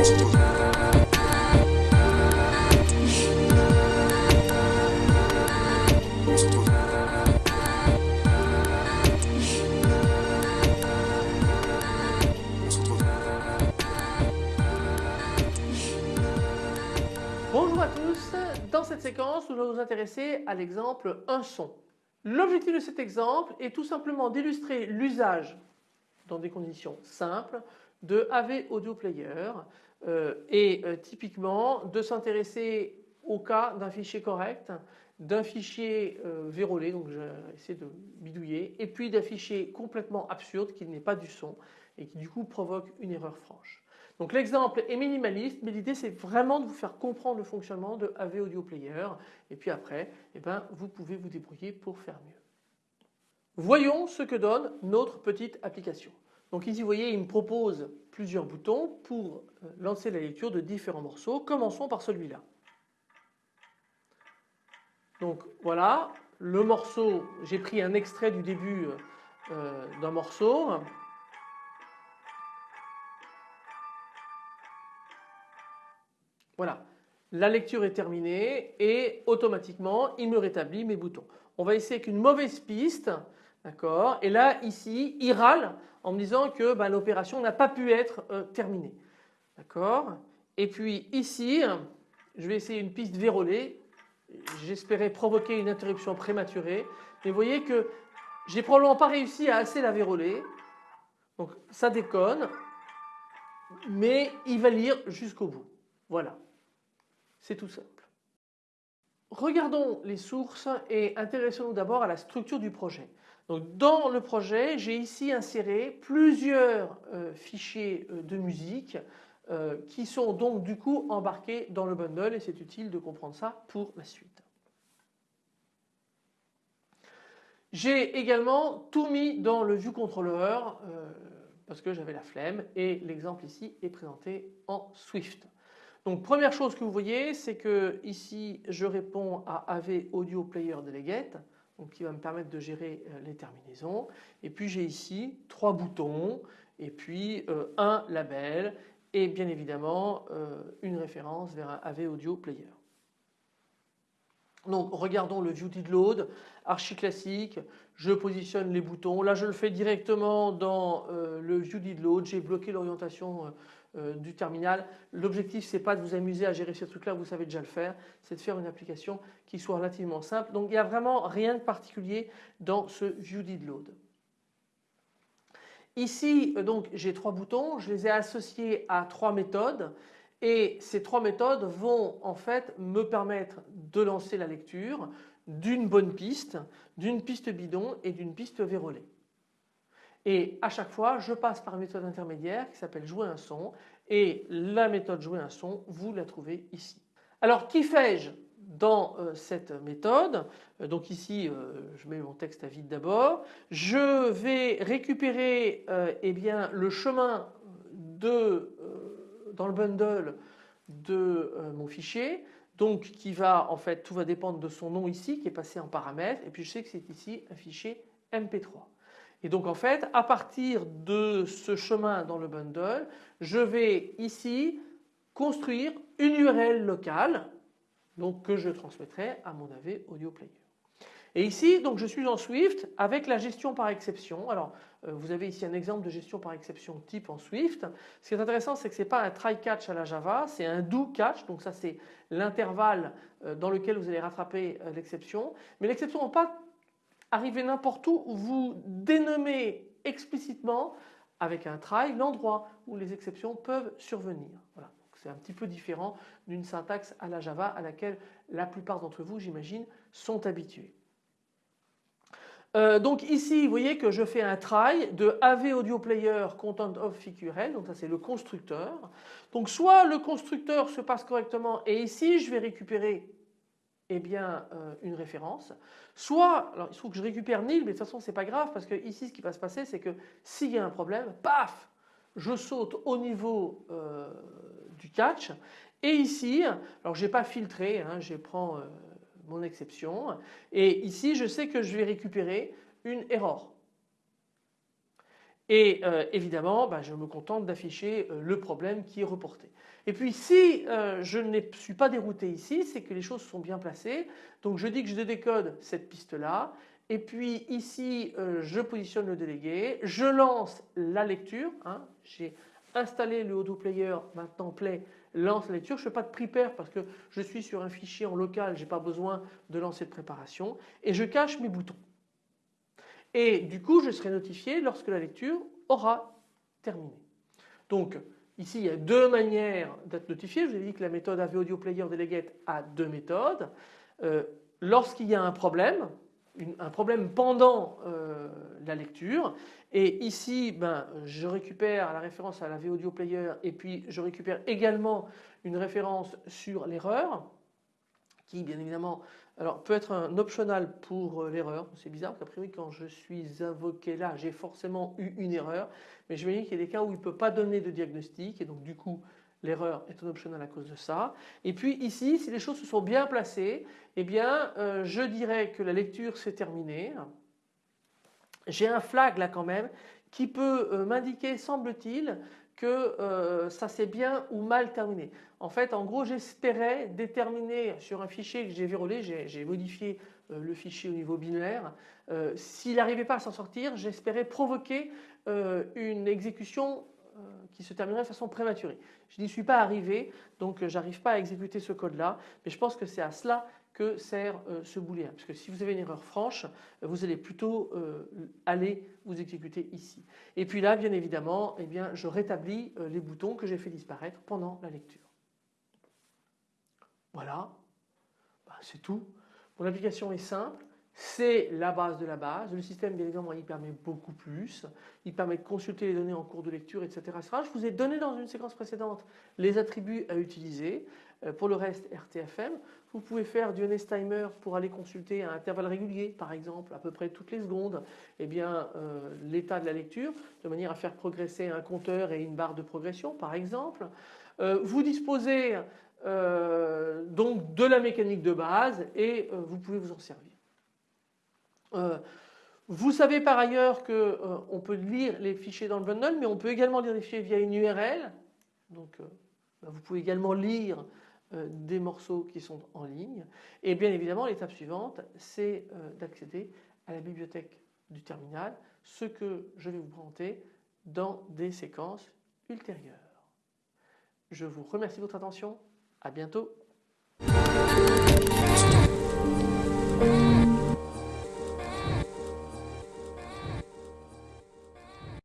Bonjour à tous, dans cette séquence nous allons nous intéresser à l'exemple un son. L'objectif de cet exemple est tout simplement d'illustrer l'usage dans des conditions simples de AV Audio Player et euh, typiquement de s'intéresser au cas d'un fichier correct, d'un fichier euh, vérolé, donc j'ai essayé de bidouiller, et puis d'un fichier complètement absurde qui n'est pas du son et qui du coup provoque une erreur franche. Donc l'exemple est minimaliste mais l'idée c'est vraiment de vous faire comprendre le fonctionnement de AV Audio Player et puis après eh ben, vous pouvez vous débrouiller pour faire mieux. Voyons ce que donne notre petite application. Donc ici vous voyez il me propose plusieurs boutons pour euh, lancer la lecture de différents morceaux. Commençons par celui-là. Donc voilà le morceau, j'ai pris un extrait du début euh, d'un morceau. Voilà, la lecture est terminée et automatiquement il me rétablit mes boutons. On va essayer avec une mauvaise piste, d'accord? Et là ici il râle en me disant que bah, l'opération n'a pas pu être euh, terminée. D'accord? Et puis ici je vais essayer une piste vérolée. J'espérais provoquer une interruption prématurée. Mais vous voyez que j'ai probablement pas réussi à assez la véroler. Donc ça déconne. Mais il va lire jusqu'au bout. Voilà. C'est tout simple. Regardons les sources et intéressons-nous d'abord à la structure du projet. Dans le projet, j'ai ici inséré plusieurs euh, fichiers euh, de musique euh, qui sont donc du coup embarqués dans le bundle et c'est utile de comprendre ça pour la suite. J'ai également tout mis dans le view controller parce que j'avais la flemme et l'exemple ici est présenté en Swift. Donc première chose que vous voyez c'est que ici je réponds à AV Audio Player Delegate donc qui va me permettre de gérer euh, les terminaisons et puis j'ai ici trois boutons et puis euh, un label et bien évidemment euh, une référence vers un AV Audio Player. Donc regardons le View Load, archi classique, je positionne les boutons. Là je le fais directement dans le View Load, j'ai bloqué l'orientation euh, du terminal. L'objectif c'est pas de vous amuser à gérer ce truc là, vous savez déjà le faire, c'est de faire une application qui soit relativement simple. Donc il n'y a vraiment rien de particulier dans ce View Load. Ici euh, donc j'ai trois boutons, je les ai associés à trois méthodes et ces trois méthodes vont en fait me permettre de lancer la lecture d'une bonne piste, d'une piste bidon et d'une piste vérolée. Et à chaque fois, je passe par une méthode intermédiaire qui s'appelle jouer un son et la méthode jouer un son, vous la trouvez ici. Alors qui fais-je dans euh, cette méthode? Euh, Donc ici, euh, je mets mon texte à vide d'abord. Je vais récupérer eh bien, le chemin de, dans le bundle de mon fichier donc qui va en fait tout va dépendre de son nom ici qui est passé en paramètre et puis je sais que c'est ici un fichier MP3. Et donc en fait à partir de ce chemin dans le bundle je vais ici construire une URL locale donc que je transmettrai à mon AV Audio Player. Et ici donc je suis en Swift avec la gestion par exception. Alors euh, vous avez ici un exemple de gestion par exception type en Swift. Ce qui est intéressant c'est que ce n'est pas un try catch à la Java, c'est un do catch donc ça c'est l'intervalle euh, dans lequel vous allez rattraper euh, l'exception. Mais l'exception n'est pas arrivez n'importe où, vous dénommez explicitement avec un try l'endroit où les exceptions peuvent survenir. Voilà. C'est un petit peu différent d'une syntaxe à la Java à laquelle la plupart d'entre vous j'imagine sont habitués. Euh, donc ici vous voyez que je fais un try de AV Audio Player Content of FIQRL donc ça c'est le constructeur. Donc soit le constructeur se passe correctement et ici je vais récupérer eh bien, euh, une référence. Soit, alors il faut que je récupère nil, mais de toute façon c'est pas grave parce que ici ce qui va se passer c'est que s'il y a un problème, paf, je saute au niveau euh, du catch et ici, alors j'ai pas filtré, hein, je prends mon exception et ici je sais que je vais récupérer une erreur. Et évidemment, bah, je me contente d'afficher le problème qui est reporté. Et puis si je ne suis pas dérouté ici, c'est que les choses sont bien placées. Donc je dis que je décode cette piste-là. Et puis ici, je positionne le délégué, je lance la lecture. Hein. J'ai installé le Odoo Player, maintenant Play lance la lecture. Je ne fais pas de prepare parce que je suis sur un fichier en local, je n'ai pas besoin de lancer de préparation. Et je cache mes boutons. Et du coup, je serai notifié lorsque la lecture aura terminé. Donc ici, il y a deux manières d'être notifié. Je vous ai dit que la méthode AV Player Delegate a deux méthodes. Euh, lorsqu'il y a un problème, un problème pendant euh, la lecture et ici ben, je récupère la référence à la V-Audio Player et puis je récupère également une référence sur l'erreur qui bien évidemment alors, peut être un optional pour euh, l'erreur. C'est bizarre parce qu'a priori quand je suis invoqué là j'ai forcément eu une erreur mais je me dis qu'il y a des cas où il ne peut pas donner de diagnostic et donc du coup L'erreur est un optional à cause de ça. Et puis ici, si les choses se sont bien placées, eh bien euh, je dirais que la lecture s'est terminée. J'ai un flag là quand même qui peut euh, m'indiquer, semble-t-il, que euh, ça s'est bien ou mal terminé. En fait, en gros, j'espérais déterminer sur un fichier que j'ai vérolé, j'ai modifié le fichier au niveau binaire. S'il n'arrivait pas à s'en sortir, j'espérais provoquer une exécution qui se terminerait de façon prématurée. Je n'y suis pas arrivé, donc euh, j'arrive pas à exécuter ce code-là, mais je pense que c'est à cela que sert euh, ce booléen. Parce que si vous avez une erreur franche, euh, vous allez plutôt aller vous exécuter ici. Et puis là, bien évidemment, eh bien, je rétablis les boutons que j'ai fait disparaître pendant la lecture. Voilà, bah, c'est tout. Mon application est simple c'est la base de la base. Le système bien évidemment il permet beaucoup plus. Il permet de consulter les données en cours de lecture etc. Je vous ai donné dans une séquence précédente les attributs à utiliser. Euh, pour le reste RTFM, vous pouvez faire du honest timer pour aller consulter à intervalles réguliers par exemple à peu près toutes les secondes eh bien euh, l'état de la lecture de manière à faire progresser un compteur et une barre de progression par exemple. Euh, vous disposez donc de la mécanique de base et vous pouvez vous en servir. Euh, vous savez par ailleurs qu'on euh, peut lire les fichiers dans le bundle, mais on peut également lire les fichiers via une URL. Donc euh, bah, vous pouvez également lire des morceaux qui sont en ligne. Et bien évidemment, l'étape suivante, c'est d'accéder à la bibliothèque du terminal, ce que je vais vous présenter dans des séquences ultérieures. Je vous remercie de votre attention. À bientôt.